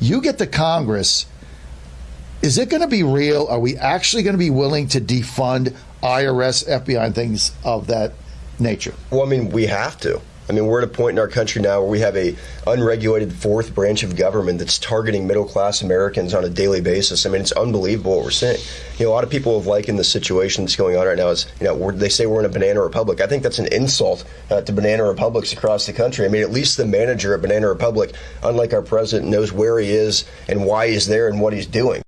You get to Congress. Is it going to be real? Are we actually going to be willing to defund IRS, FBI, and things of that nature? Well, I mean, we have to. I mean, we're at a point in our country now where we have a unregulated fourth branch of government that's targeting middle class Americans on a daily basis. I mean, it's unbelievable what we're seeing. You know, a lot of people have likened the situation that's going on right now as, you know, they say we're in a banana republic. I think that's an insult uh, to banana republics across the country. I mean, at least the manager at Banana Republic, unlike our president, knows where he is and why he's there and what he's doing.